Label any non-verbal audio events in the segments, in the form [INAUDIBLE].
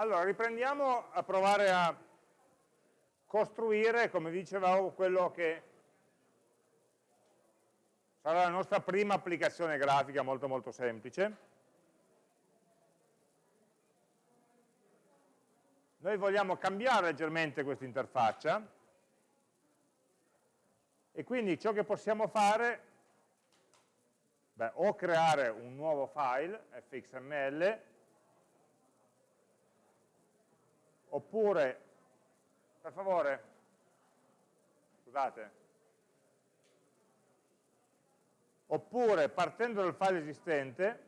Allora, riprendiamo a provare a costruire, come dicevamo, quello che sarà la nostra prima applicazione grafica molto molto semplice. Noi vogliamo cambiare leggermente questa interfaccia e quindi ciò che possiamo fare beh, o creare un nuovo file, fxml, oppure, per favore, scusate, oppure partendo dal file esistente,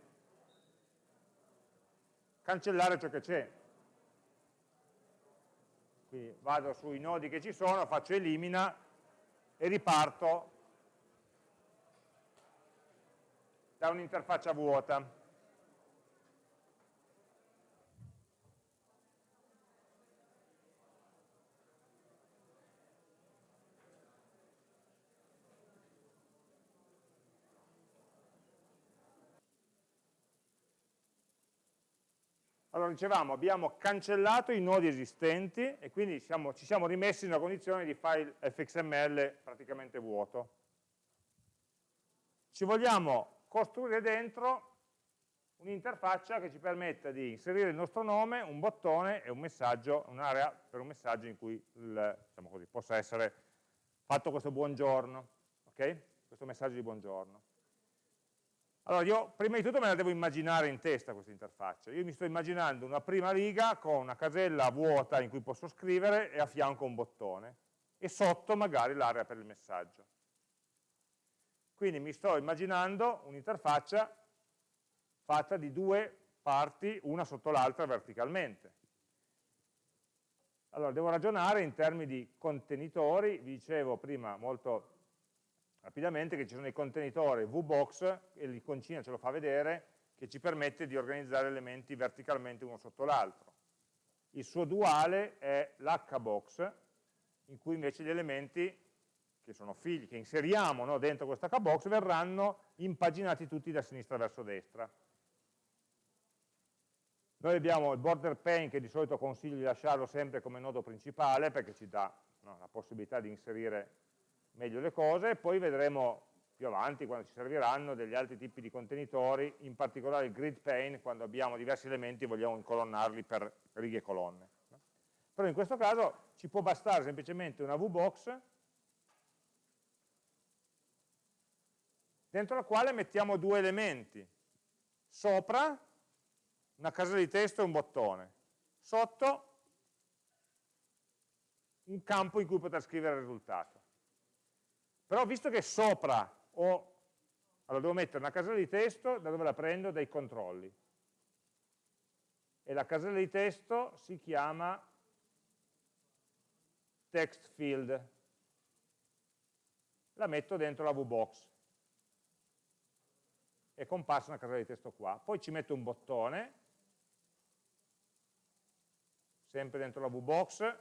cancellare ciò che c'è. Quindi vado sui nodi che ci sono, faccio elimina e riparto da un'interfaccia vuota. Allora dicevamo, abbiamo cancellato i nodi esistenti e quindi siamo, ci siamo rimessi in una condizione di file fxml praticamente vuoto. Ci vogliamo costruire dentro un'interfaccia che ci permetta di inserire il nostro nome, un bottone e un messaggio, un'area per un messaggio in cui il, diciamo così, possa essere fatto questo buongiorno, ok? Questo messaggio di buongiorno. Allora io prima di tutto me la devo immaginare in testa questa interfaccia. Io mi sto immaginando una prima riga con una casella vuota in cui posso scrivere e a fianco un bottone e sotto magari l'area per il messaggio. Quindi mi sto immaginando un'interfaccia fatta di due parti, una sotto l'altra verticalmente. Allora, devo ragionare in termini di contenitori, vi dicevo prima molto rapidamente che ci sono i contenitori VBox, e l'iconcina ce lo fa vedere, che ci permette di organizzare elementi verticalmente uno sotto l'altro. Il suo duale è l'hbox, in cui invece gli elementi che sono figli, che inseriamo no, dentro questo hbox, verranno impaginati tutti da sinistra verso destra. Noi abbiamo il border pane che di solito consiglio di lasciarlo sempre come nodo principale perché ci dà no, la possibilità di inserire meglio le cose, poi vedremo più avanti quando ci serviranno degli altri tipi di contenitori, in particolare il grid pane, quando abbiamo diversi elementi e vogliamo incolonnarli per righe e colonne. Però in questo caso ci può bastare semplicemente una VBox dentro la quale mettiamo due elementi. Sopra una casella di testo e un bottone. Sotto un campo in cui poter scrivere il risultato. Però visto che sopra ho, allora devo mettere una casella di testo, da dove la prendo? Dai controlli. E la casella di testo si chiama text field. La metto dentro la VBox. È comparsa una casella di testo qua. Poi ci metto un bottone, sempre dentro la VBox,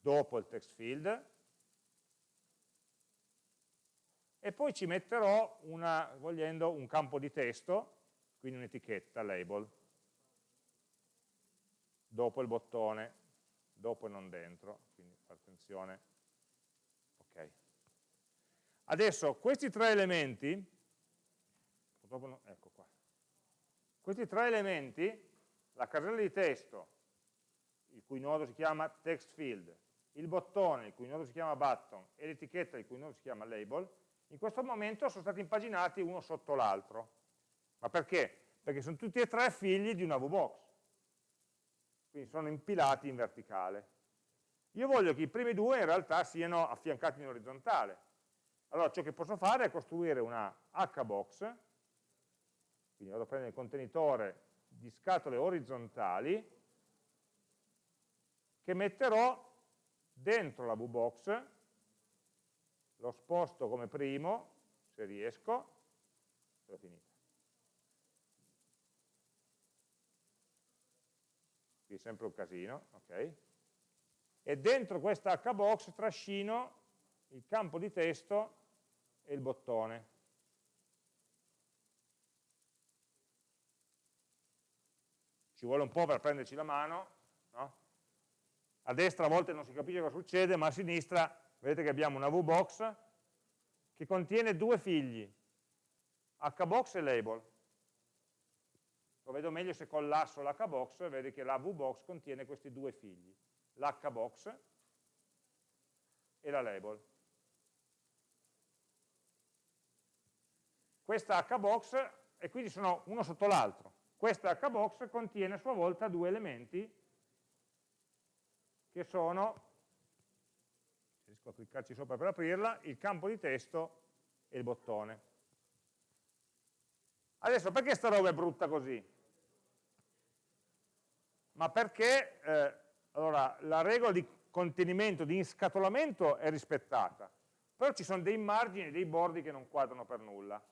dopo il text field, e poi ci metterò, una, vogliendo, un campo di testo, quindi un'etichetta, label, dopo il bottone, dopo e non dentro, quindi attenzione. Ok. Adesso questi tre elementi, no, ecco qua, questi tre elementi, la casella di testo, il cui nodo si chiama text field, il bottone, il cui nodo si chiama button, e l'etichetta, il cui nodo si chiama label, in questo momento sono stati impaginati uno sotto l'altro. Ma perché? Perché sono tutti e tre figli di una VBox. Quindi sono impilati in verticale. Io voglio che i primi due in realtà siano affiancati in orizzontale. Allora ciò che posso fare è costruire una hbox, quindi vado a prendere il contenitore di scatole orizzontali, che metterò dentro la VBox lo sposto come primo, se riesco, è finita. Qui è sempre un casino, ok? E dentro questa hbox trascino il campo di testo e il bottone. ci vuole un po' per prenderci la mano, no? a destra a volte non si capisce cosa succede, ma a sinistra vedete che abbiamo una VBox che contiene due figli, hbox e label. Lo vedo meglio se collasso l'hbox, vedi che la VBox contiene questi due figli, l'hbox e la label. Questa hbox, e quindi sono uno sotto l'altro, questa hbox contiene a sua volta due elementi che sono, riesco a cliccarci sopra per aprirla, il campo di testo e il bottone. Adesso perché sta roba è brutta così? Ma perché eh, allora, la regola di contenimento, di inscatolamento è rispettata, però ci sono dei margini, dei bordi che non quadrano per nulla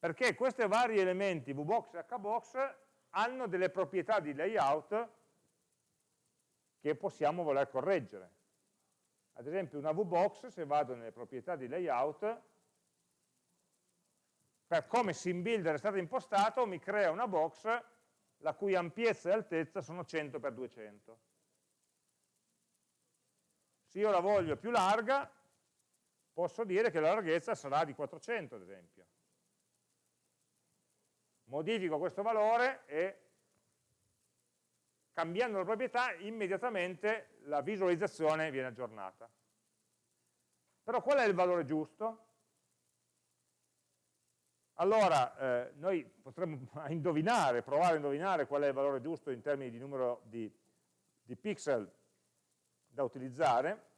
perché questi vari elementi VBox e HBox hanno delle proprietà di layout che possiamo voler correggere. Ad esempio una VBox, se vado nelle proprietà di layout, per come SimBuilder è stato impostato, mi crea una box la cui ampiezza e altezza sono 100 x 200. Se io la voglio più larga, posso dire che la larghezza sarà di 400, ad esempio modifico questo valore e cambiando la proprietà immediatamente la visualizzazione viene aggiornata. Però qual è il valore giusto? Allora, eh, noi potremmo [LAUGHS] indovinare, provare a indovinare qual è il valore giusto in termini di numero di, di pixel da utilizzare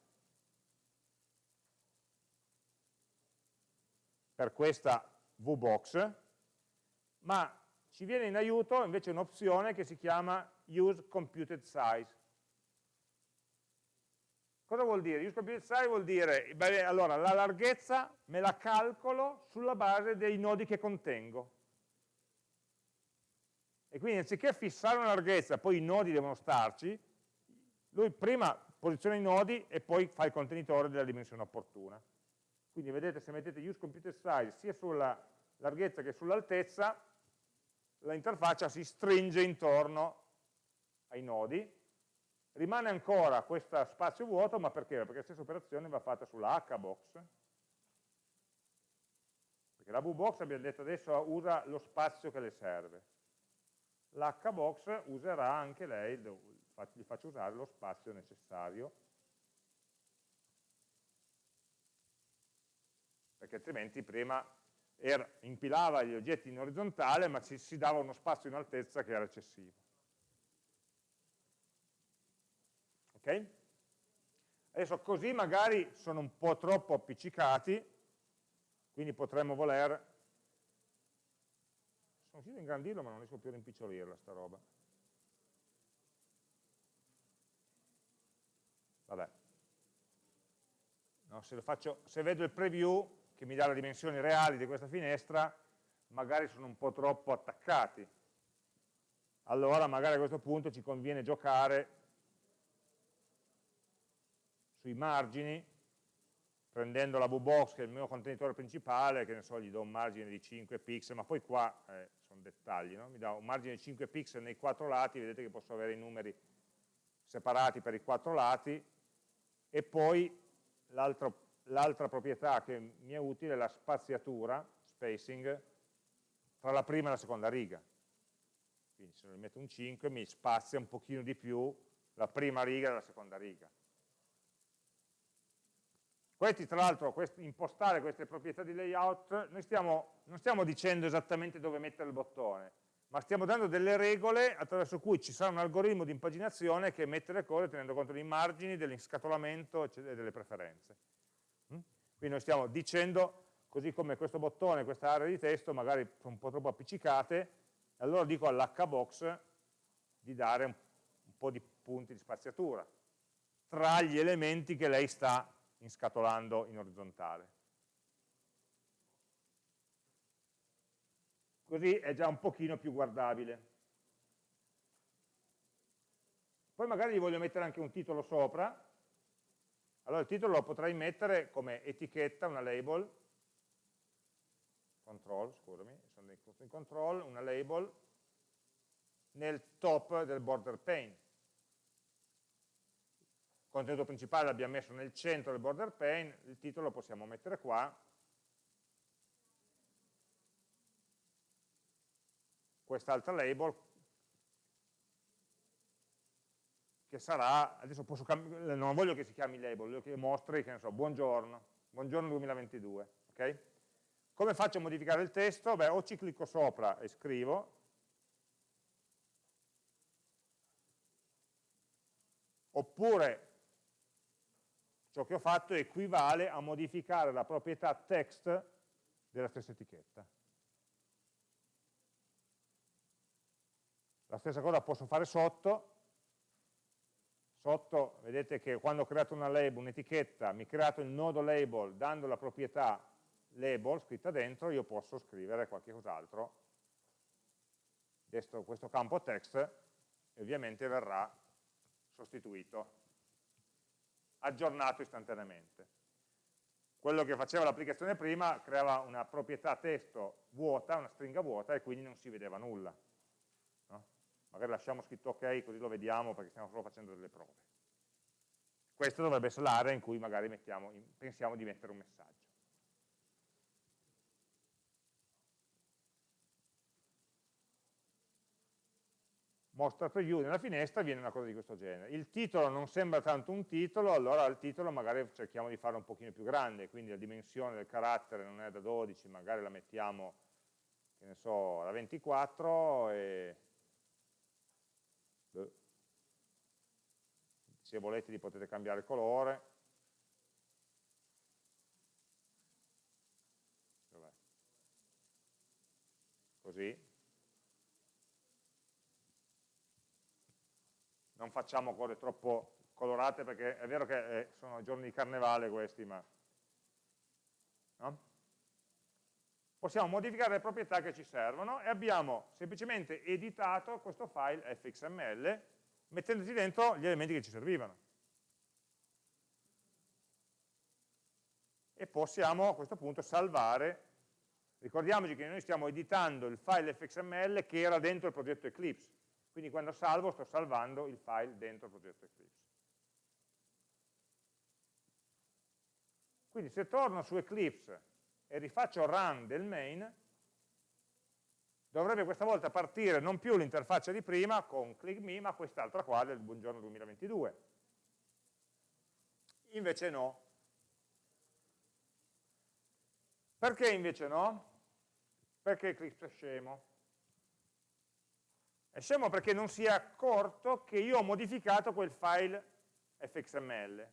per questa VBox, ma ci viene in aiuto invece un'opzione che si chiama use computed size. Cosa vuol dire? Use computed vuol dire, beh, allora, la larghezza me la calcolo sulla base dei nodi che contengo. E quindi anziché fissare una larghezza, poi i nodi devono starci, lui prima posiziona i nodi e poi fa il contenitore della dimensione opportuna. Quindi vedete se mettete use computed size sia sulla larghezza che sull'altezza, l'interfaccia si stringe intorno ai nodi, rimane ancora questo spazio vuoto, ma perché? Perché la stessa operazione va fatta sulla hbox, perché la vbox abbiamo detto adesso usa lo spazio che le serve, l'hbox userà anche lei, gli faccio usare lo spazio necessario, perché altrimenti prima era, impilava gli oggetti in orizzontale, ma ci si dava uno spazio in altezza che era eccessivo. Ok? Adesso così magari sono un po' troppo appiccicati, quindi potremmo voler... Sono riuscito a ingrandirlo ma non riesco più a rimpicciolirla sta roba. Vabbè. No, se, faccio, se vedo il preview che mi dà le dimensioni reali di questa finestra, magari sono un po' troppo attaccati. Allora magari a questo punto ci conviene giocare sui margini, prendendo la VBox che è il mio contenitore principale, che ne so, gli do un margine di 5 pixel, ma poi qua eh, sono dettagli, no? mi dà un margine di 5 pixel nei quattro lati, vedete che posso avere i numeri separati per i quattro lati, e poi l'altra proprietà che mi è utile è la spaziatura, spacing, tra la prima e la seconda riga. Quindi se ne metto un 5 mi spazia un pochino di più la prima riga dalla seconda riga. Questi, tra l'altro, impostare queste proprietà di layout, noi stiamo, non stiamo dicendo esattamente dove mettere il bottone, ma stiamo dando delle regole attraverso cui ci sarà un algoritmo di impaginazione che mette le cose tenendo conto dei margini, dell'inscatolamento e delle preferenze. Quindi noi stiamo dicendo, così come questo bottone, questa area di testo magari sono un po' troppo appiccicate, allora dico all'hbox di dare un, un po' di punti di spaziatura tra gli elementi che lei sta inscatolando in orizzontale. Così è già un pochino più guardabile. Poi magari gli voglio mettere anche un titolo sopra, allora il titolo lo potrei mettere come etichetta, una label, control, scusami, sono in control, una label, nel top del border pane. Contenuto principale l'abbiamo messo nel centro del border pane, il titolo lo possiamo mettere qua, quest'altra label che sarà, adesso posso non voglio che si chiami label, voglio che mostri, che ne so, buongiorno, buongiorno 2022, ok? Come faccio a modificare il testo? Beh, o ci clicco sopra e scrivo, oppure ciò che ho fatto equivale a modificare la proprietà text della stessa etichetta. La stessa cosa posso fare sotto, sotto vedete che quando ho creato una label, un'etichetta, mi ha creato il nodo label dando la proprietà label scritta dentro, io posso scrivere qualche cos'altro, questo campo text ovviamente verrà sostituito, aggiornato istantaneamente. Quello che faceva l'applicazione prima creava una proprietà testo vuota, una stringa vuota e quindi non si vedeva nulla magari lasciamo scritto ok così lo vediamo perché stiamo solo facendo delle prove. Questa dovrebbe essere l'area in cui magari mettiamo, pensiamo di mettere un messaggio. Mostra preview nella finestra viene una cosa di questo genere. Il titolo non sembra tanto un titolo, allora il titolo magari cerchiamo di farlo un pochino più grande, quindi la dimensione del carattere non è da 12, magari la mettiamo, che ne so, da 24 e se volete li potete cambiare il colore. Così non facciamo cose troppo colorate perché è vero che eh, sono giorni di carnevale questi ma no? possiamo modificare le proprietà che ci servono e abbiamo semplicemente editato questo file fxml mettendoci dentro gli elementi che ci servivano. E possiamo a questo punto salvare, ricordiamoci che noi stiamo editando il file fxml che era dentro il progetto Eclipse, quindi quando salvo sto salvando il file dentro il progetto Eclipse. Quindi se torno su Eclipse e rifaccio run del main, dovrebbe questa volta partire non più l'interfaccia di prima con click me, ma quest'altra qua del buongiorno 2022. Invece no. Perché invece no? Perché Eclipse è scemo. È scemo perché non si è accorto che io ho modificato quel file fxml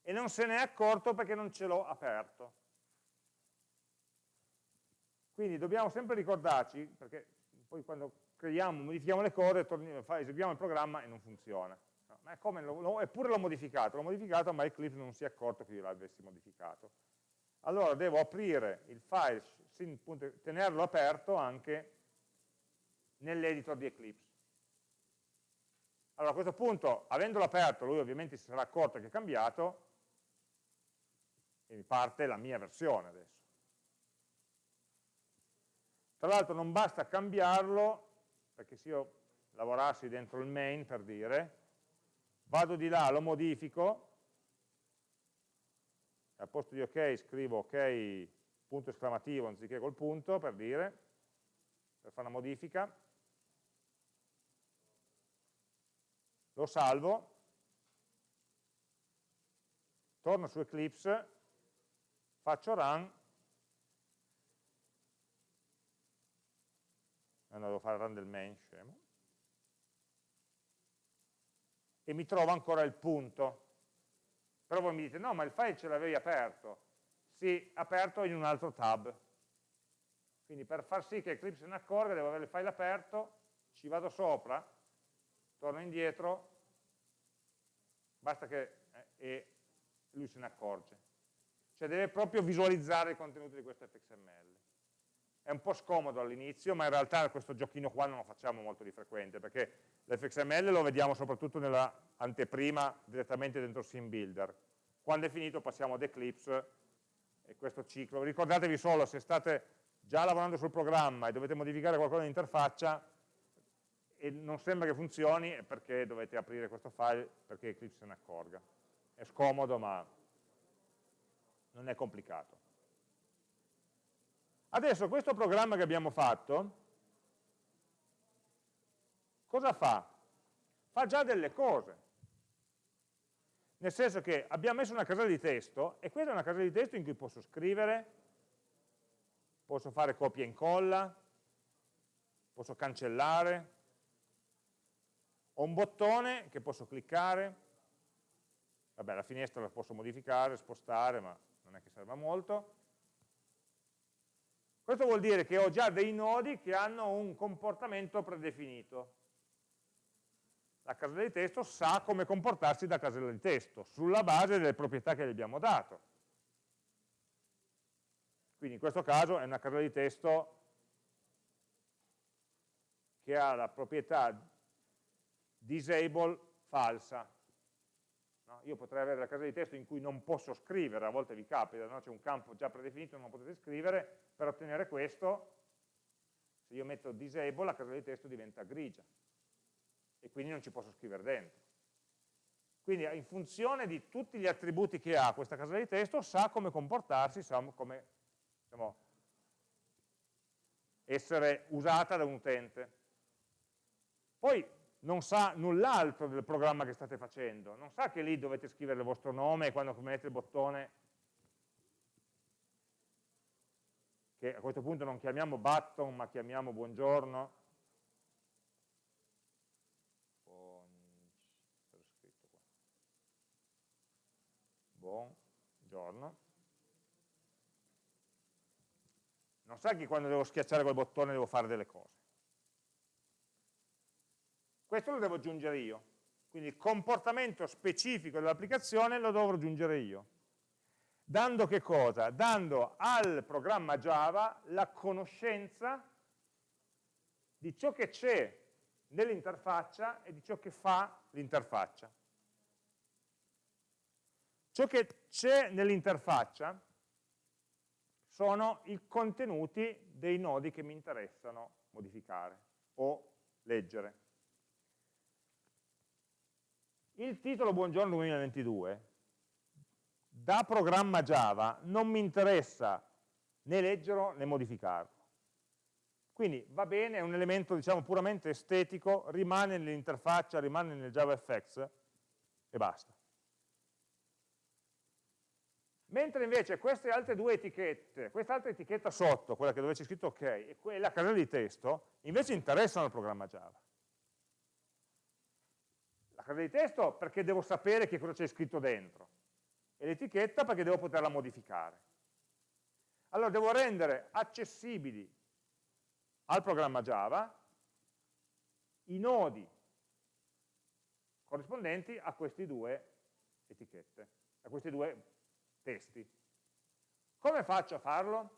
e non se ne è accorto perché non ce l'ho aperto. Quindi dobbiamo sempre ricordarci, perché poi quando creiamo, modifichiamo le cose, eseguiamo il programma e non funziona. No, ma come, lo, eppure l'ho modificato, l'ho modificato ma Eclipse non si è accorto che io l'avessi modificato. Allora devo aprire il file, tenerlo aperto anche nell'editor di Eclipse. Allora a questo punto, avendolo aperto, lui ovviamente si sarà accorto che è cambiato e mi parte la mia versione adesso. Tra l'altro non basta cambiarlo, perché se io lavorassi dentro il main, per dire, vado di là, lo modifico, al posto di ok scrivo ok punto esclamativo anziché col punto, per dire, per fare una modifica, lo salvo, torno su Eclipse, faccio run no, devo fare run del main, scemo, e mi trovo ancora il punto. Però voi mi dite, no, ma il file ce l'avevi aperto. Sì, aperto in un altro tab. Quindi per far sì che Eclipse se ne accorga, devo avere il file aperto, ci vado sopra, torno indietro, basta che eh, lui se ne accorge. Cioè deve proprio visualizzare il contenuto di questo fxml è un po' scomodo all'inizio, ma in realtà questo giochino qua non lo facciamo molto di frequente, perché l'fxml lo vediamo soprattutto nella anteprima direttamente dentro Sim Builder. Quando è finito passiamo ad Eclipse e questo ciclo. Ricordatevi solo, se state già lavorando sul programma e dovete modificare qualcosa in interfaccia, e non sembra che funzioni è perché dovete aprire questo file perché Eclipse se ne accorga. È scomodo ma non è complicato. Adesso questo programma che abbiamo fatto, cosa fa? Fa già delle cose. Nel senso che abbiamo messo una casella di testo e questa è una casella di testo in cui posso scrivere, posso fare copia e incolla, posso cancellare, ho un bottone che posso cliccare, vabbè la finestra la posso modificare, spostare, ma non è che serva molto. Questo vuol dire che ho già dei nodi che hanno un comportamento predefinito. La casella di testo sa come comportarsi da casella di testo, sulla base delle proprietà che gli abbiamo dato. Quindi in questo caso è una casella di testo che ha la proprietà disable falsa. No? Io potrei avere la casella di testo in cui non posso scrivere, a volte vi capita, no? c'è un campo già predefinito, non potete scrivere, per ottenere questo, se io metto disable, la casella di testo diventa grigia e quindi non ci posso scrivere dentro. Quindi in funzione di tutti gli attributi che ha questa casella di testo, sa come comportarsi, sa come diciamo, essere usata da un utente. Poi non sa null'altro del programma che state facendo, non sa che lì dovete scrivere il vostro nome e quando mettete il bottone, che a questo punto non chiamiamo button ma chiamiamo buongiorno, buongiorno, non sa che quando devo schiacciare quel bottone devo fare delle cose. Questo lo devo aggiungere io. Quindi il comportamento specifico dell'applicazione lo dovrò aggiungere io. Dando che cosa? Dando al programma Java la conoscenza di ciò che c'è nell'interfaccia e di ciò che fa l'interfaccia. Ciò che c'è nell'interfaccia sono i contenuti dei nodi che mi interessano modificare o leggere. Il titolo Buongiorno 2022 da programma Java non mi interessa né leggerlo né modificarlo. Quindi va bene, è un elemento diciamo puramente estetico, rimane nell'interfaccia, rimane nel JavaFX e basta. Mentre invece queste altre due etichette, questa altra etichetta sotto, quella che dove c'è scritto ok, e quella casella di testo, invece interessano al programma Java casella di testo perché devo sapere che cosa c'è scritto dentro e l'etichetta perché devo poterla modificare. Allora devo rendere accessibili al programma Java i nodi corrispondenti a queste due etichette, a questi due testi. Come faccio a farlo?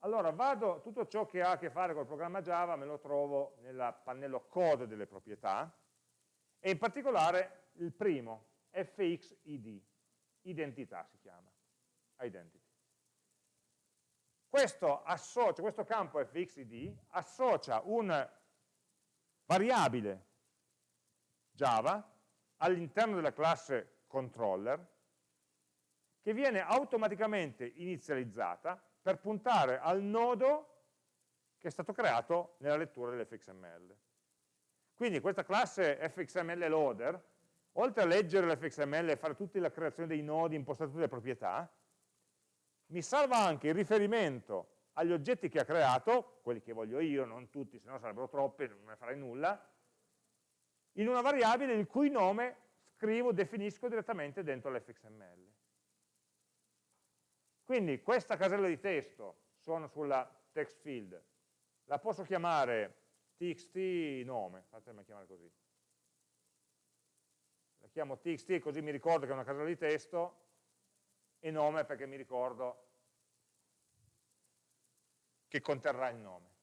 Allora vado, tutto ciò che ha a che fare col programma Java me lo trovo nel pannello code delle proprietà, e in particolare il primo, fxid, identità si chiama, identity. Questo, associa, questo campo fxid associa un variabile Java all'interno della classe controller che viene automaticamente inizializzata per puntare al nodo che è stato creato nella lettura dell'fxml. Quindi questa classe fxml loader, oltre a leggere l'fxml e fare tutta la creazione dei nodi, impostare tutte le proprietà, mi salva anche il riferimento agli oggetti che ha creato, quelli che voglio io, non tutti, se no sarebbero troppi, non ne farei nulla, in una variabile il cui nome scrivo, definisco direttamente dentro l'fxml. Quindi questa casella di testo, sono sulla text field, la posso chiamare txt nome, fatemi chiamare così. La chiamo txt così mi ricordo che è una casella di testo e nome perché mi ricordo che conterrà il nome.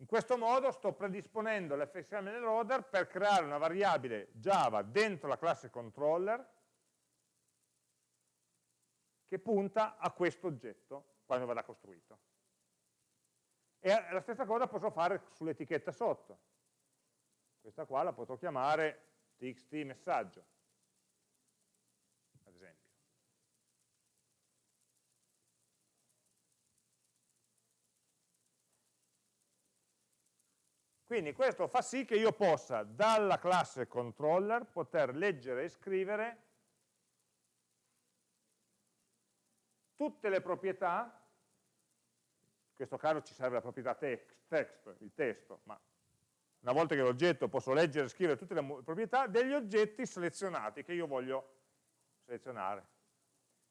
In questo modo sto predisponendo l'fxml loader per creare una variabile Java dentro la classe controller che punta a questo oggetto quando verrà costruito. E la stessa cosa posso fare sull'etichetta sotto. Questa qua la potrò chiamare txt messaggio, ad esempio. Quindi questo fa sì che io possa dalla classe controller poter leggere e scrivere tutte le proprietà questo caso ci serve la proprietà text, text, il testo, ma una volta che l'oggetto posso leggere e scrivere tutte le proprietà degli oggetti selezionati che io voglio selezionare.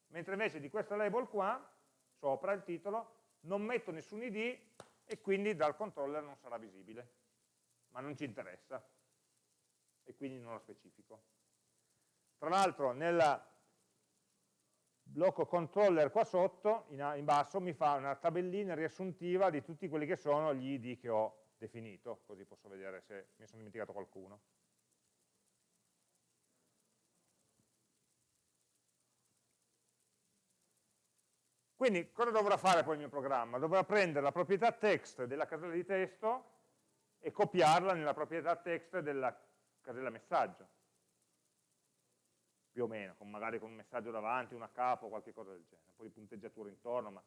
Mentre invece di questo label qua, sopra il titolo, non metto nessun id e quindi dal controller non sarà visibile, ma non ci interessa e quindi non lo specifico. Tra l'altro nella blocco controller qua sotto, in, in, basso, mi fa una tabellina riassuntiva di tutti quelli che sono gli id che ho definito, così posso vedere se mi sono dimenticato qualcuno. Quindi cosa dovrà fare poi il mio programma? Dovrà prendere la proprietà text della casella di testo e copiarla nella proprietà text della casella messaggio più o meno, con magari con un messaggio davanti, una capo, qualche cosa del genere, un po' di punteggiatura intorno, ma...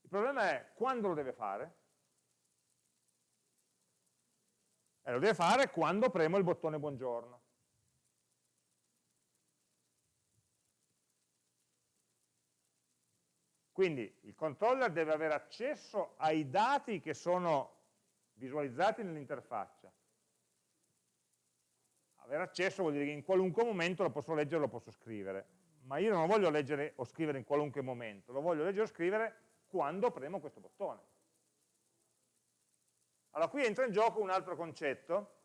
Il problema è quando lo deve fare? Eh, lo deve fare quando premo il bottone buongiorno. Quindi il controller deve avere accesso ai dati che sono visualizzati nell'interfaccia avere accesso vuol dire che in qualunque momento lo posso leggere lo posso scrivere, ma io non lo voglio leggere o scrivere in qualunque momento, lo voglio leggere o scrivere quando premo questo bottone. Allora qui entra in gioco un altro concetto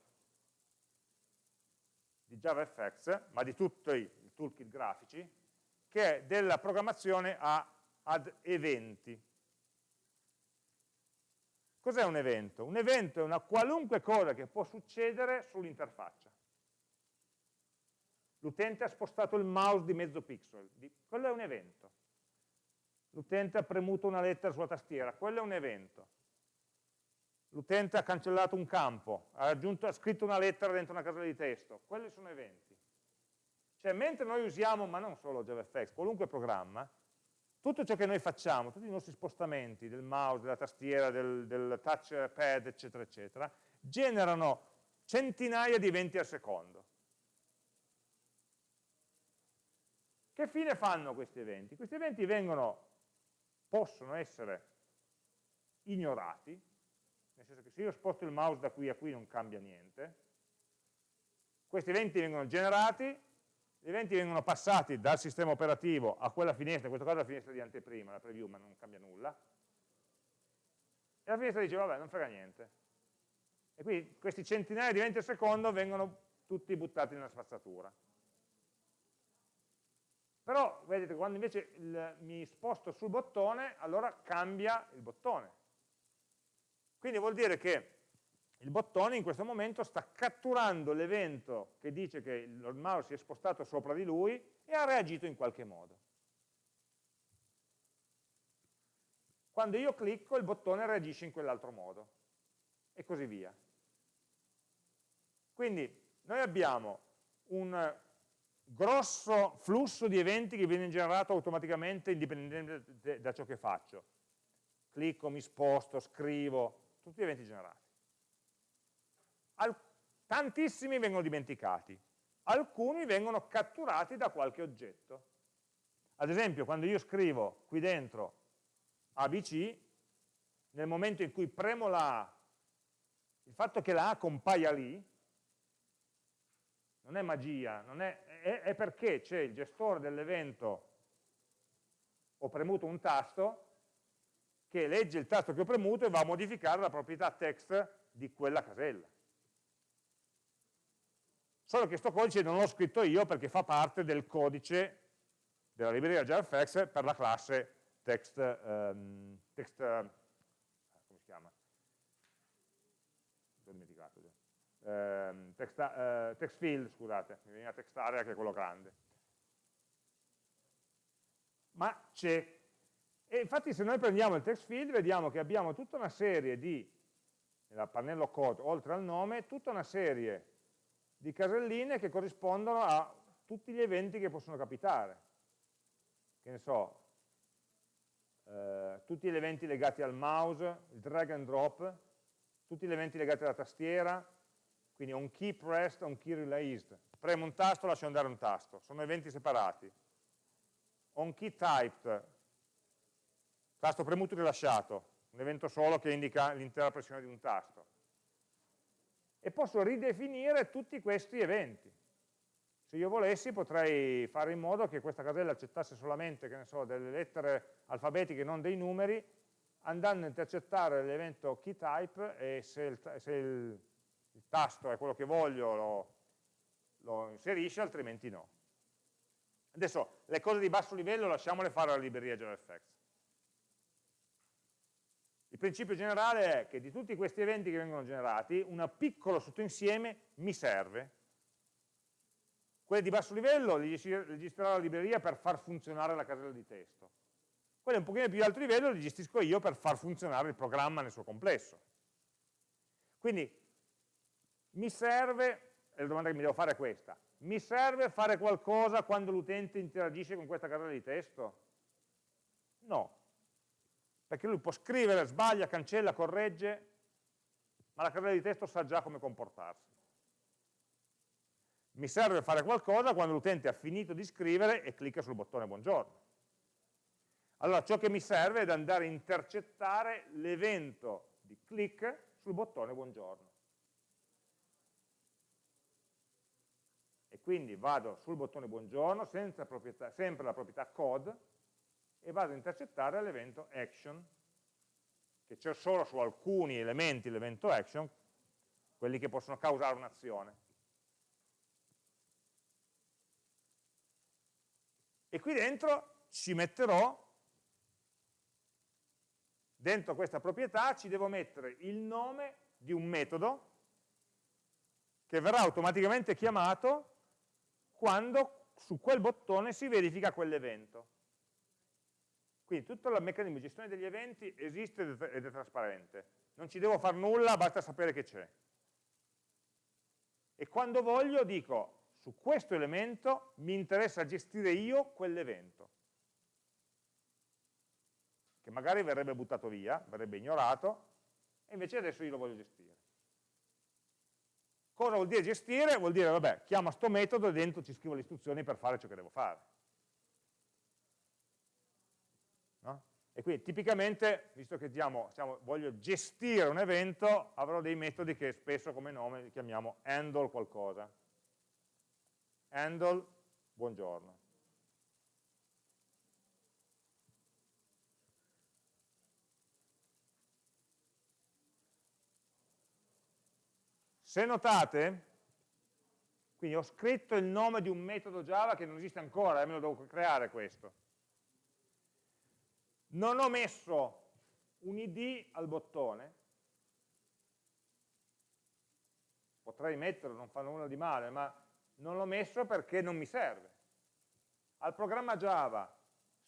di JavaFX, ma di tutti i toolkit grafici, che è della programmazione a, ad eventi. Cos'è un evento? Un evento è una qualunque cosa che può succedere sull'interfaccia l'utente ha spostato il mouse di mezzo pixel, quello è un evento. L'utente ha premuto una lettera sulla tastiera, quello è un evento. L'utente ha cancellato un campo, ha, aggiunto, ha scritto una lettera dentro una casella di testo, quelli sono eventi. Cioè, mentre noi usiamo, ma non solo JavaFX, qualunque programma, tutto ciò che noi facciamo, tutti i nostri spostamenti del mouse, della tastiera, del, del touchpad, eccetera, eccetera, generano centinaia di eventi al secondo. Che fine fanno questi eventi? Questi eventi vengono, possono essere ignorati, nel senso che se io sposto il mouse da qui a qui non cambia niente, questi eventi vengono generati, gli eventi vengono passati dal sistema operativo a quella finestra, in questo caso la finestra di anteprima, la preview, ma non cambia nulla, e la finestra dice, vabbè, non frega niente. E quindi questi centinaia di eventi al secondo vengono tutti buttati nella spazzatura. Però, vedete, quando invece il, mi sposto sul bottone, allora cambia il bottone. Quindi vuol dire che il bottone in questo momento sta catturando l'evento che dice che il mouse si è spostato sopra di lui e ha reagito in qualche modo. Quando io clicco il bottone reagisce in quell'altro modo e così via. Quindi noi abbiamo un grosso flusso di eventi che viene generato automaticamente indipendentemente da ciò che faccio. Clicco, mi sposto, scrivo, tutti eventi generati. Al tantissimi vengono dimenticati, alcuni vengono catturati da qualche oggetto. Ad esempio, quando io scrivo qui dentro ABC, nel momento in cui premo la A, il fatto che la A compaia lì, non è magia, non è, è, è perché c'è il gestore dell'evento, ho premuto un tasto, che legge il tasto che ho premuto e va a modificare la proprietà text di quella casella. Solo che questo codice non l'ho scritto io perché fa parte del codice della libreria JavaFX per la classe text, um, text uh, come si chiama? Eh, text, eh, text, field, scusate, mi veniva text area che è quello grande. Ma c'è E infatti se noi prendiamo il text field vediamo che abbiamo tutta una serie di, nel pannello code, oltre al nome, tutta una serie di caselline che corrispondono a tutti gli eventi che possono capitare. Che ne so, eh, tutti gli eventi legati al mouse, il drag and drop, tutti gli eventi legati alla tastiera, quindi on key pressed, on key released. Premo un tasto, lascio andare un tasto, sono eventi separati. On key typed, tasto premuto e rilasciato, un evento solo che indica l'intera pressione di un tasto. E posso ridefinire tutti questi eventi. Se io volessi potrei fare in modo che questa casella accettasse solamente so, delle lettere alfabetiche, non dei numeri, andando a intercettare l'evento keytype e se, il, se il, il, tasto è quello che voglio lo, lo inserisce, altrimenti no. Adesso le cose di basso livello lasciamole fare alla libreria JavaFX. Il principio generale è che di tutti questi eventi che vengono generati, un piccolo sottoinsieme mi serve. Quelli di basso livello li gestirà la libreria per far funzionare la casella di testo. Quelli un pochino più di alto livello li gestisco io per far funzionare il programma nel suo complesso. Quindi mi serve, e la domanda che mi devo fare è questa, mi serve fare qualcosa quando l'utente interagisce con questa casella di testo? No, perché lui può scrivere, sbaglia, cancella, corregge, ma la casella di testo sa già come comportarsi. Mi serve fare qualcosa quando l'utente ha finito di scrivere e clicca sul bottone buongiorno. Allora ciò che mi serve è andare a intercettare l'evento di click sul bottone buongiorno. Quindi vado sul bottone buongiorno, proprietà, sempre la proprietà code, e vado a intercettare l'evento action, che c'è solo su alcuni elementi l'evento action, quelli che possono causare un'azione. E qui dentro ci metterò, dentro questa proprietà ci devo mettere il nome di un metodo che verrà automaticamente chiamato quando su quel bottone si verifica quell'evento. Quindi tutto il meccanismo di gestione degli eventi esiste ed è trasparente. Non ci devo fare nulla, basta sapere che c'è. E quando voglio dico, su questo elemento mi interessa gestire io quell'evento. Che magari verrebbe buttato via, verrebbe ignorato, e invece adesso io lo voglio gestire. Cosa vuol dire gestire? Vuol dire, vabbè, chiamo sto metodo e dentro ci scrivo le istruzioni per fare ciò che devo fare. E quindi tipicamente, visto che diciamo, diciamo, voglio gestire un evento, avrò dei metodi che spesso come nome chiamiamo handle qualcosa. Handle, buongiorno. Se notate, quindi ho scritto il nome di un metodo Java che non esiste ancora, me lo devo creare questo non ho messo un id al bottone, potrei metterlo, non fa nulla di male, ma non l'ho messo perché non mi serve. Al programma Java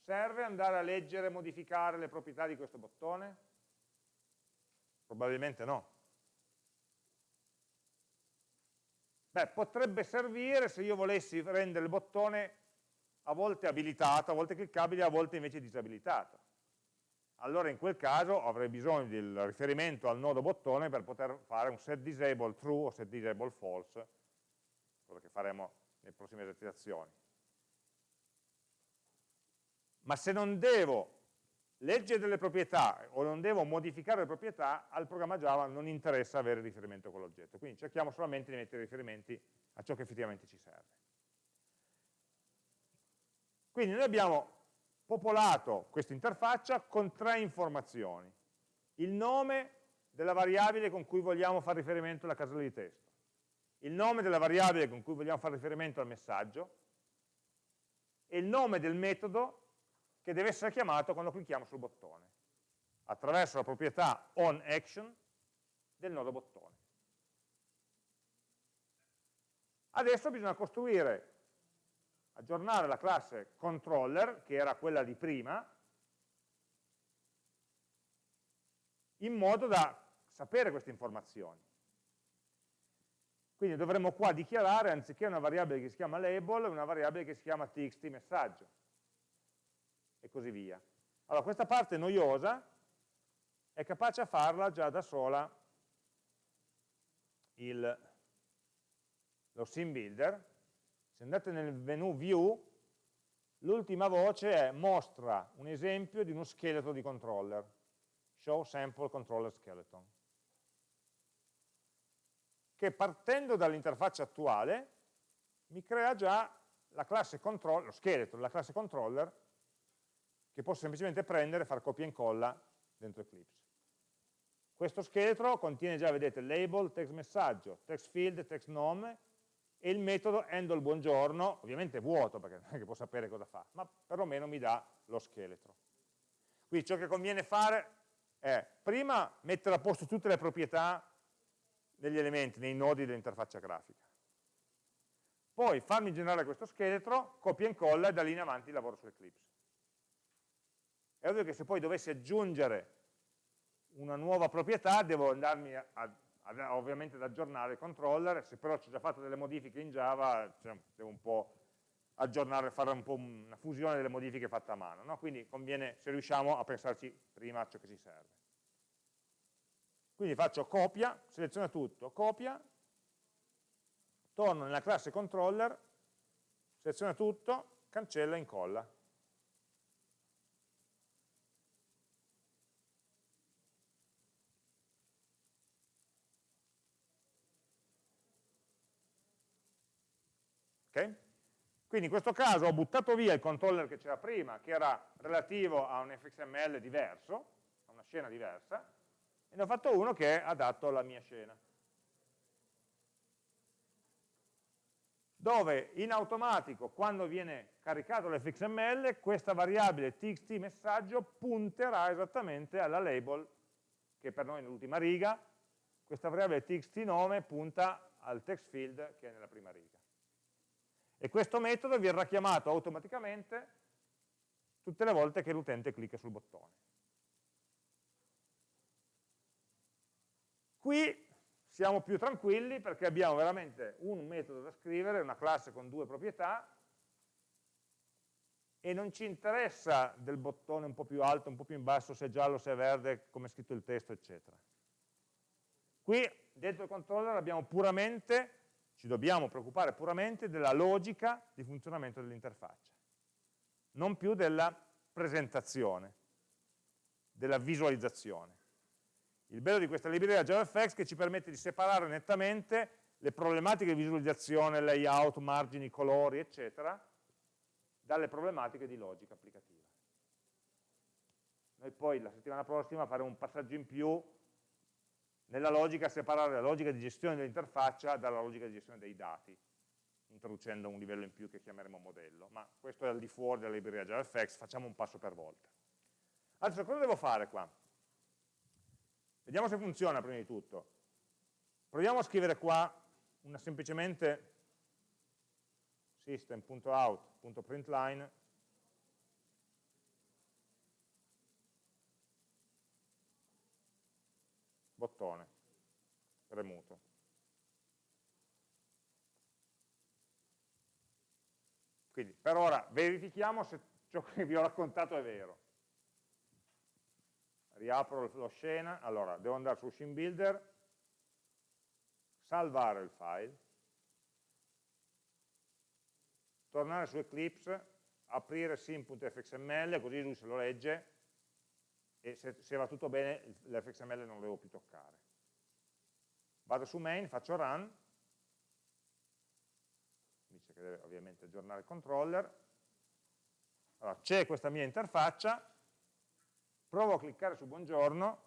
serve andare a leggere e modificare le proprietà di questo bottone? Probabilmente no. Beh, potrebbe servire se io volessi rendere il bottone a volte abilitato, a volte cliccabile, a volte invece disabilitato allora in quel caso avrei bisogno del riferimento al nodo bottone per poter fare un set disable true o set disable false, quello che faremo nelle prossime esercitazioni. Ma se non devo leggere delle proprietà o non devo modificare le proprietà, al programma Java non interessa avere riferimento a quell'oggetto. Quindi cerchiamo solamente di mettere riferimenti a ciò che effettivamente ci serve. Quindi noi abbiamo popolato questa interfaccia con tre informazioni. Il nome della variabile con cui vogliamo fare riferimento alla casella di testo, il nome della variabile con cui vogliamo fare riferimento al messaggio e il nome del metodo che deve essere chiamato quando clicchiamo sul bottone, attraverso la proprietà onAction del nodo bottone. Adesso bisogna costruire aggiornare la classe controller, che era quella di prima, in modo da sapere queste informazioni. Quindi dovremmo qua dichiarare, anziché una variabile che si chiama label, una variabile che si chiama txt messaggio, e così via. Allora, questa parte noiosa è capace a farla già da sola il, lo sim builder. Se andate nel menu view, l'ultima voce è mostra un esempio di uno scheletro di controller, show sample controller skeleton che partendo dall'interfaccia attuale mi crea già la classe controller, lo scheletro della classe controller che posso semplicemente prendere e fare copia e incolla dentro Eclipse. Questo scheletro contiene già, vedete, label, text messaggio, text field, text nome e il metodo handle buongiorno, ovviamente è vuoto perché non è che può sapere cosa fa, ma perlomeno mi dà lo scheletro. Quindi ciò che conviene fare è prima mettere a posto tutte le proprietà degli elementi, nei nodi dell'interfaccia grafica. Poi farmi generare questo scheletro, copia e incolla e da lì in avanti lavoro su Eclipse. È ovvio che se poi dovessi aggiungere una nuova proprietà devo andarmi a, a, ovviamente ad aggiornare il controller, se però ho già fatto delle modifiche in Java cioè, devo un po' aggiornare, fare un po' una fusione delle modifiche fatte a mano, no? quindi conviene se riusciamo a pensarci prima a ciò che ci serve. Quindi faccio copia, seleziono tutto, copia, torno nella classe controller, seleziona tutto, cancella e incolla. Okay? Quindi in questo caso ho buttato via il controller che c'era prima, che era relativo a un fxml diverso, a una scena diversa, e ne ho fatto uno che è adatto alla mia scena. Dove in automatico, quando viene caricato l'fxml, questa variabile txt messaggio punterà esattamente alla label, che per noi è nell'ultima riga, questa variabile txt nome punta al text field che è nella prima riga. E questo metodo verrà chiamato automaticamente tutte le volte che l'utente clicca sul bottone. Qui siamo più tranquilli perché abbiamo veramente un metodo da scrivere, una classe con due proprietà, e non ci interessa del bottone un po' più alto, un po' più in basso, se è giallo, se è verde, come è scritto il testo, eccetera. Qui dentro il controller abbiamo puramente, ci dobbiamo preoccupare puramente della logica di funzionamento dell'interfaccia, non più della presentazione, della visualizzazione. Il bello di questa libreria JavaFX è che ci permette di separare nettamente le problematiche di visualizzazione, layout, margini, colori, eccetera, dalle problematiche di logica applicativa. Noi poi la settimana prossima faremo un passaggio in più nella logica, separare la logica di gestione dell'interfaccia dalla logica di gestione dei dati, introducendo un livello in più che chiameremo modello, ma questo è al di fuori della libreria JavaFX, facciamo un passo per volta. Adesso cosa devo fare qua? Vediamo se funziona prima di tutto. Proviamo a scrivere qua una semplicemente system.out.println bottone premuto. Quindi per ora verifichiamo se ciò che vi ho raccontato è vero riapro lo scena, allora devo andare su Scene Builder, salvare il file, tornare su Eclipse, aprire sim.fxml, così lui se lo legge e se, se va tutto bene l'fxml non lo devo più toccare. Vado su main, faccio run, dice che deve ovviamente aggiornare il controller, allora c'è questa mia interfaccia, provo a cliccare su buongiorno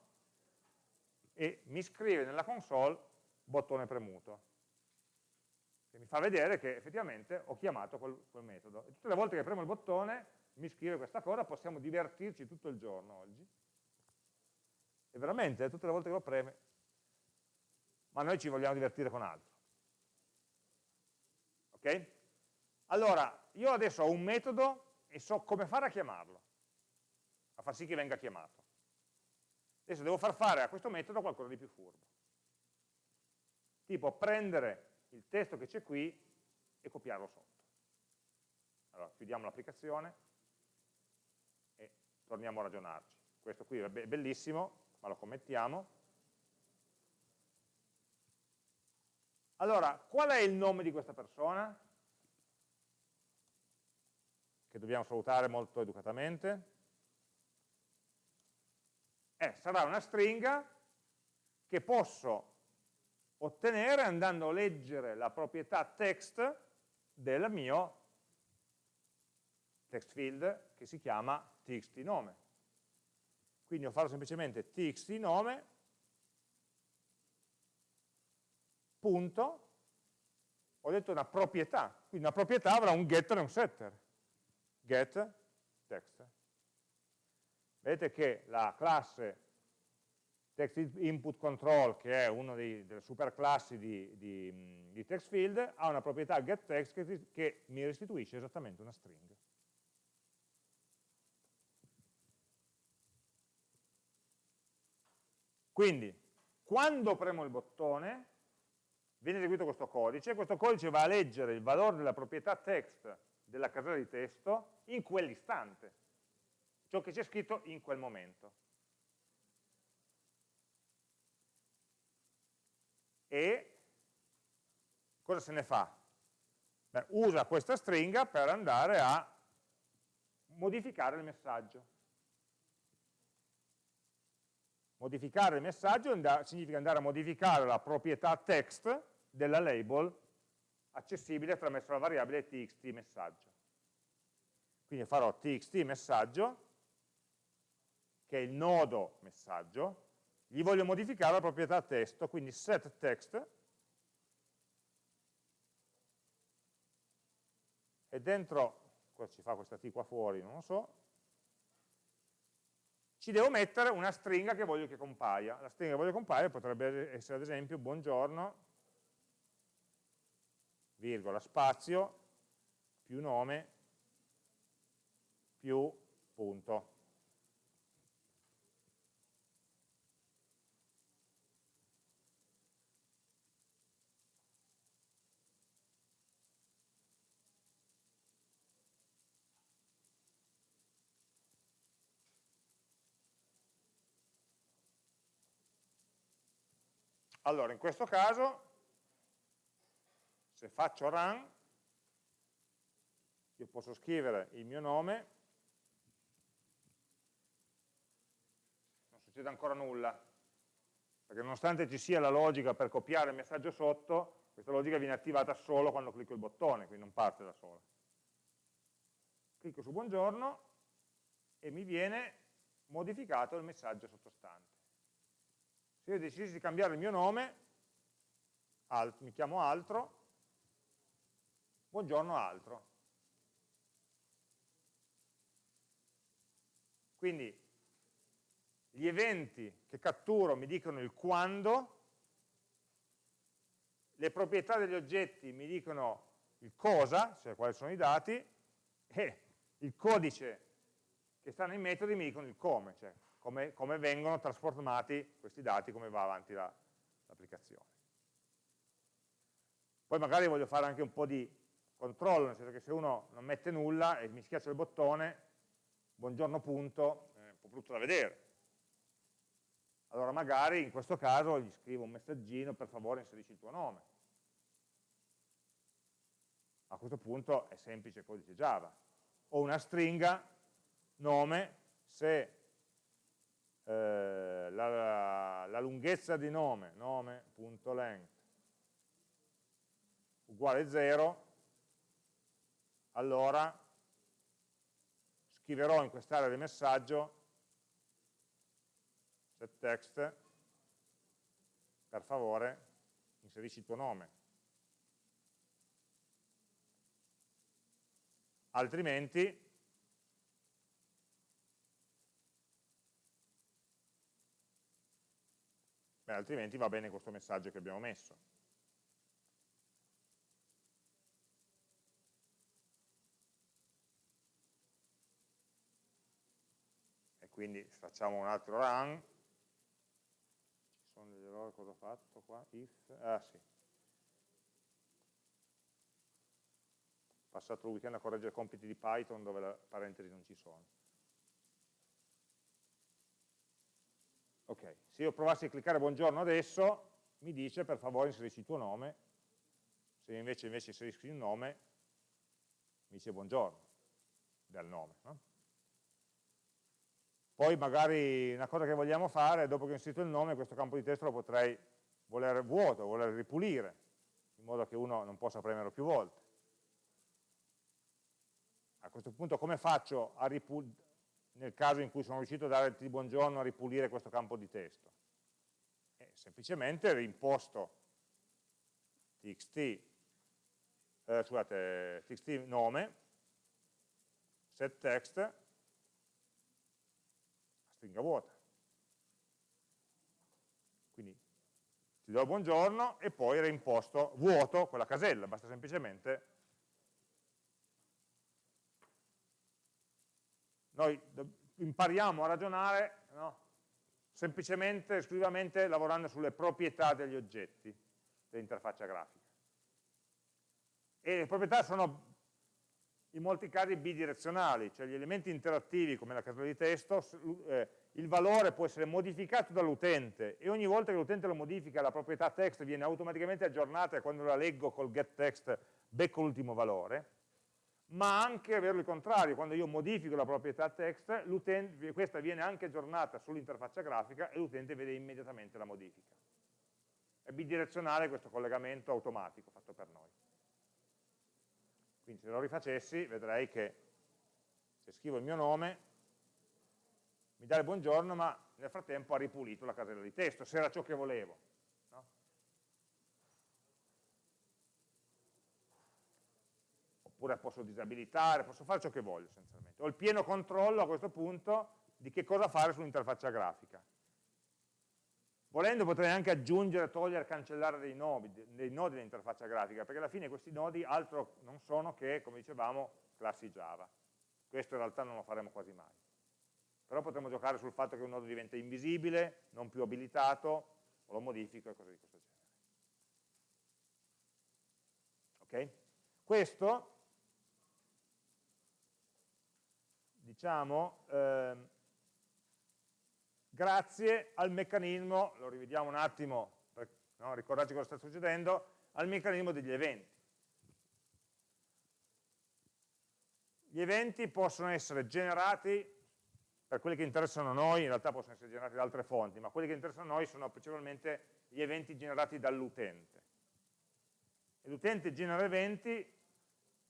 e mi scrive nella console bottone premuto che mi fa vedere che effettivamente ho chiamato quel, quel metodo. E tutte le volte che premo il bottone mi scrive questa cosa, possiamo divertirci tutto il giorno oggi e veramente tutte le volte che lo preme ma noi ci vogliamo divertire con altro ok? allora io adesso ho un metodo e so come fare a chiamarlo a far sì che venga chiamato. Adesso devo far fare a questo metodo qualcosa di più furbo. Tipo prendere il testo che c'è qui e copiarlo sotto. Allora, chiudiamo l'applicazione e torniamo a ragionarci. Questo qui è bellissimo, ma lo commettiamo. Allora, qual è il nome di questa persona? Che dobbiamo salutare molto educatamente eh, sarà una stringa che posso ottenere andando a leggere la proprietà text del mio text field che si chiama txt nome. Quindi io farò semplicemente txt nome punto ho detto una proprietà, quindi una proprietà avrà un getter e un setter. Get text. Vedete che la classe text input control, che è una delle superclassi di, di, di text field, ha una proprietà getText che, che mi restituisce esattamente una string. Quindi, quando premo il bottone, viene eseguito questo codice, questo codice va a leggere il valore della proprietà text della casella di testo in quell'istante ciò che c'è scritto in quel momento. E cosa se ne fa? Beh, usa questa stringa per andare a modificare il messaggio. Modificare il messaggio significa andare a modificare la proprietà text della label accessibile attraverso la variabile txt messaggio. Quindi farò txt messaggio che è il nodo messaggio, gli voglio modificare la proprietà testo, quindi set text, e dentro, cosa ci fa questa T qua fuori, non lo so, ci devo mettere una stringa che voglio che compaia. La stringa che voglio compaia potrebbe essere ad esempio buongiorno, virgola, spazio, più nome, più punto. Allora, in questo caso, se faccio run, io posso scrivere il mio nome, non succede ancora nulla, perché nonostante ci sia la logica per copiare il messaggio sotto, questa logica viene attivata solo quando clicco il bottone, quindi non parte da sola. Clicco su buongiorno e mi viene modificato il messaggio sottostante se io decidessi di cambiare il mio nome, alt, mi chiamo altro, buongiorno altro. Quindi gli eventi che catturo mi dicono il quando, le proprietà degli oggetti mi dicono il cosa, cioè quali sono i dati, e il codice che sta nei metodi mi dicono il come, cioè come, come vengono trasformati questi dati, come va avanti l'applicazione. Poi magari voglio fare anche un po' di controllo, nel senso che se uno non mette nulla e mi schiaccia il bottone, buongiorno punto, è un po' brutto da vedere. Allora magari in questo caso gli scrivo un messaggino, per favore inserisci il tuo nome. A questo punto è semplice codice Java. O una stringa, nome, se eh, la, la, lunghezza di nome, nome.length, uguale 0, allora scriverò in quest'area di messaggio set text, per favore inserisci il tuo nome. Altrimenti Beh, altrimenti va bene questo messaggio che abbiamo messo. E quindi facciamo un altro run, con degli errori cosa ho fatto qua? If, ah sì. Passato il weekend a correggere compiti di Python dove le parentesi non ci sono. Ok, se io provassi a cliccare buongiorno adesso, mi dice per favore inserisci il tuo nome, se invece, invece inserisci il nome, mi dice buongiorno, del nome. No? Poi magari una cosa che vogliamo fare, dopo che ho inserito il nome, questo campo di testo lo potrei voler vuoto, voler ripulire, in modo che uno non possa premerlo più volte. A questo punto come faccio a ripulire, nel caso in cui sono riuscito a dare il buongiorno, a ripulire questo campo di testo? Eh, semplicemente rimposto txt, eh, scusate, txt nome, set text, stringa vuota. Quindi ti do il buongiorno e poi reimposto vuoto quella casella, basta semplicemente noi impariamo a ragionare no? semplicemente, esclusivamente lavorando sulle proprietà degli oggetti dell'interfaccia grafica. E le proprietà sono in molti casi bidirezionali, cioè gli elementi interattivi come la casella di testo, eh, il valore può essere modificato dall'utente e ogni volta che l'utente lo modifica la proprietà text viene automaticamente aggiornata e quando la leggo col getText becco l'ultimo valore, ma anche avere il contrario, quando io modifico la proprietà text, questa viene anche aggiornata sull'interfaccia grafica e l'utente vede immediatamente la modifica. È bidirezionale questo collegamento automatico fatto per noi. Quindi se lo rifacessi vedrei che se scrivo il mio nome mi dà il buongiorno, ma nel frattempo ha ripulito la casella di testo, se era ciò che volevo. Oppure posso disabilitare, posso fare ciò che voglio essenzialmente. Ho il pieno controllo a questo punto di che cosa fare sull'interfaccia grafica. Volendo potrei anche aggiungere, togliere, cancellare dei nodi, dei nodi dell'interfaccia grafica, perché alla fine questi nodi altro non sono che, come dicevamo, classi Java. Questo in realtà non lo faremo quasi mai. Però potremmo giocare sul fatto che un nodo diventa invisibile, non più abilitato, o lo modifico e cose di questo genere. Ok? Questo, diciamo, eh, grazie al meccanismo, lo rivediamo un attimo per no, ricordarci cosa sta succedendo, al meccanismo degli eventi. Gli eventi possono essere generati, per quelli che interessano noi, in realtà possono essere generati da altre fonti, ma quelli che interessano noi sono principalmente gli eventi generati dall'utente. L'utente genera eventi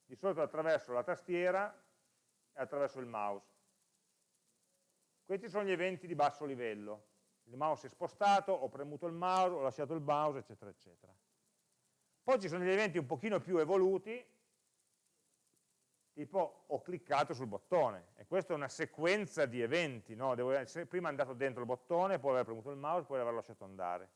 di solito attraverso la tastiera attraverso il mouse. Questi sono gli eventi di basso livello. Il mouse è spostato, ho premuto il mouse, ho lasciato il mouse, eccetera, eccetera. Poi ci sono gli eventi un pochino più evoluti, tipo ho cliccato sul bottone, e questa è una sequenza di eventi, no? Devo essere prima andato dentro il bottone, poi aver premuto il mouse, poi aver lasciato andare.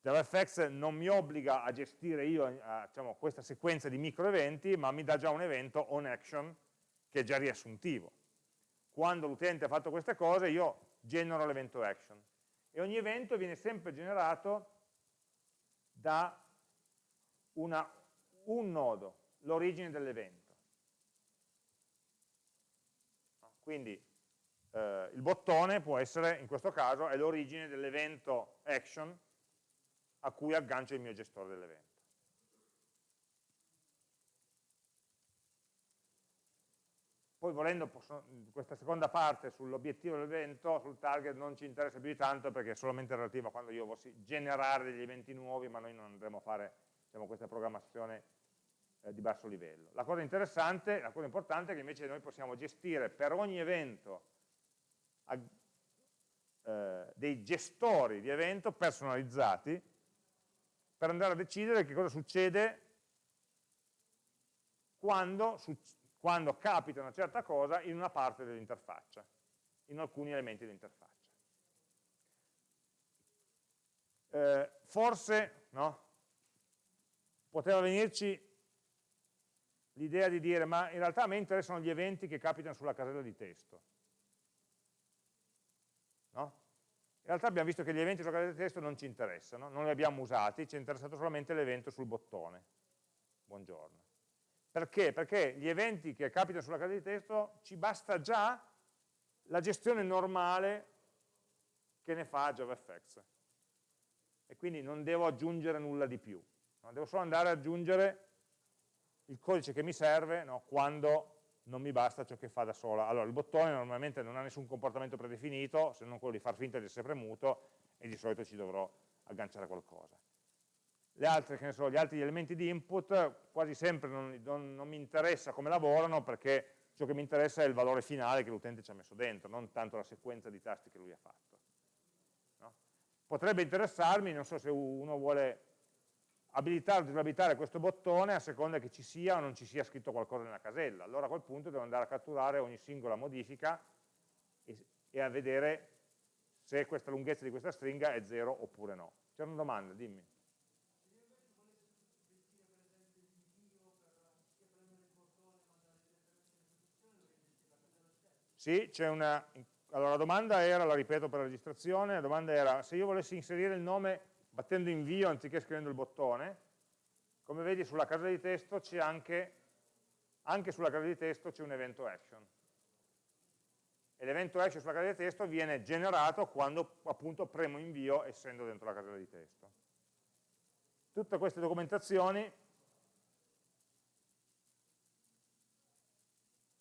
JavaFX non mi obbliga a gestire io a, diciamo, questa sequenza di micro eventi, ma mi dà già un evento on action che è già riassuntivo quando l'utente ha fatto queste cose io genero l'evento action e ogni evento viene sempre generato da una, un nodo, l'origine dell'evento. Quindi eh, il bottone può essere, in questo caso, è l'origine dell'evento action a cui aggancio il mio gestore dell'evento. Poi volendo, posso, questa seconda parte sull'obiettivo dell'evento, sul target, non ci interessa più di tanto perché è solamente relativa a quando io volessi generare degli eventi nuovi, ma noi non andremo a fare diciamo, questa programmazione eh, di basso livello. La cosa interessante, la cosa importante è che invece noi possiamo gestire per ogni evento eh, dei gestori di evento personalizzati per andare a decidere che cosa succede quando quando capita una certa cosa in una parte dell'interfaccia, in alcuni elementi dell'interfaccia. Eh, forse no, poteva venirci l'idea di dire ma in realtà a me interessano gli eventi che capitano sulla casella di testo. No? In realtà abbiamo visto che gli eventi sulla casella di testo non ci interessano, non li abbiamo usati, ci è interessato solamente l'evento sul bottone. Buongiorno. Perché? Perché gli eventi che capitano sulla casella di testo ci basta già la gestione normale che ne fa JavaFX. E quindi non devo aggiungere nulla di più. Devo solo andare ad aggiungere il codice che mi serve no? quando non mi basta ciò che fa da sola. Allora, il bottone normalmente non ha nessun comportamento predefinito, se non quello di far finta di essere premuto, e di solito ci dovrò agganciare qualcosa. Le altre, so, gli altri elementi di input, quasi sempre non, non, non mi interessa come lavorano, perché ciò che mi interessa è il valore finale che l'utente ci ha messo dentro, non tanto la sequenza di tasti che lui ha fatto. No? Potrebbe interessarmi, non so se uno vuole abilitare o disabilitare questo bottone a seconda che ci sia o non ci sia scritto qualcosa nella casella. Allora a quel punto devo andare a catturare ogni singola modifica e, e a vedere se questa lunghezza di questa stringa è 0 oppure no. C'è una domanda, dimmi. Sì, c'è una... Allora la domanda era, la ripeto per la registrazione, la domanda era se io volessi inserire il nome battendo invio anziché scrivendo il bottone, come vedi sulla casella di testo c'è anche, anche sulla casella di testo c'è un evento action. E l'evento action sulla casella di testo viene generato quando appunto premo invio essendo dentro la casella di testo. Tutte queste documentazioni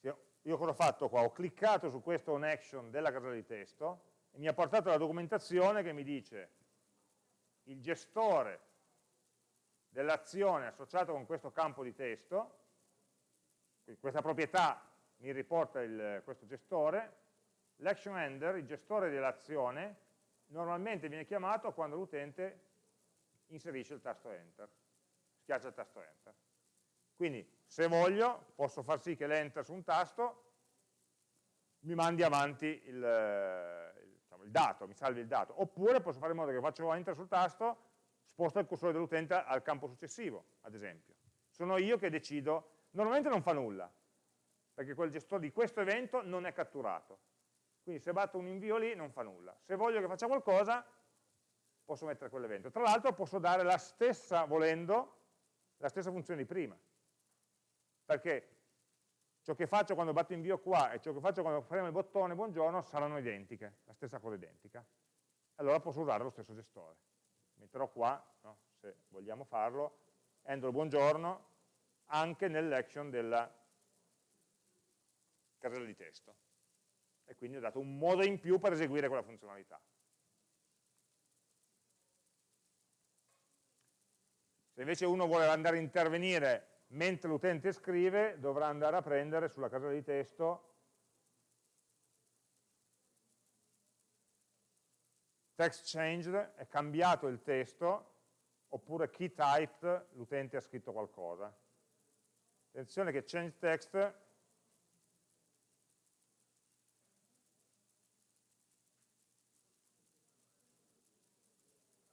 io cosa ho fatto qua? Ho cliccato su questo on action della casella di testo e mi ha portato la documentazione che mi dice il gestore dell'azione associata con questo campo di testo, questa proprietà mi riporta il, questo gestore, l'action ender, il gestore dell'azione, normalmente viene chiamato quando l'utente inserisce il tasto enter, schiaccia il tasto enter. Quindi se voglio posso far sì che l'enter su un tasto mi mandi avanti il, il dato, mi salvi il dato, oppure posso fare in modo che faccio enter sul tasto, sposto il cursore dell'utente al campo successivo, ad esempio. Sono io che decido, normalmente non fa nulla, perché quel gestore di questo evento non è catturato. Quindi se batto un invio lì non fa nulla. Se voglio che faccia qualcosa, posso mettere quell'evento. Tra l'altro posso dare la stessa, volendo, la stessa funzione di prima. Perché ciò che faccio quando batto invio qua e ciò che faccio quando premo il bottone buongiorno saranno identiche, la stessa cosa identica. Allora posso usare lo stesso gestore. Metterò qua, no, se vogliamo farlo, handle buongiorno anche nell'action della casella di testo. E quindi ho dato un modo in più per eseguire quella funzionalità. Se invece uno vuole andare a intervenire mentre l'utente scrive dovrà andare a prendere sulla casella di testo text changed, è cambiato il testo, oppure key typed, l'utente ha scritto qualcosa. Attenzione che change text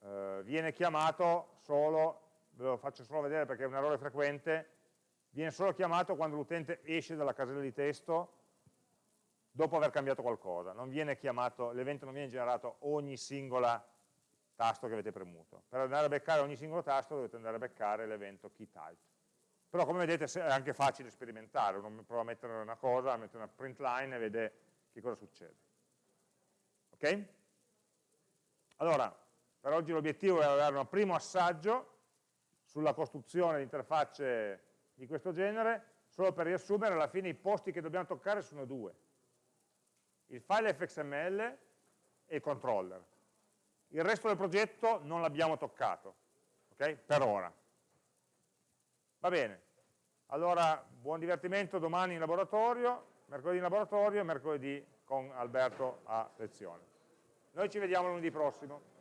eh, viene chiamato solo ve lo faccio solo vedere perché è un errore frequente, viene solo chiamato quando l'utente esce dalla casella di testo dopo aver cambiato qualcosa, l'evento non viene generato ogni singola tasto che avete premuto. Per andare a beccare ogni singolo tasto dovete andare a beccare l'evento keyType. Però come vedete è anche facile sperimentare, uno prova a mettere una cosa, mette una print line e vede che cosa succede. Ok? Allora, per oggi l'obiettivo è dare un primo assaggio sulla costruzione di interfacce di questo genere, solo per riassumere, alla fine i posti che dobbiamo toccare sono due. Il file fxml e il controller. Il resto del progetto non l'abbiamo toccato, ok? Per ora. Va bene. Allora, buon divertimento domani in laboratorio, mercoledì in laboratorio e mercoledì con Alberto a lezione. Noi ci vediamo lunedì prossimo.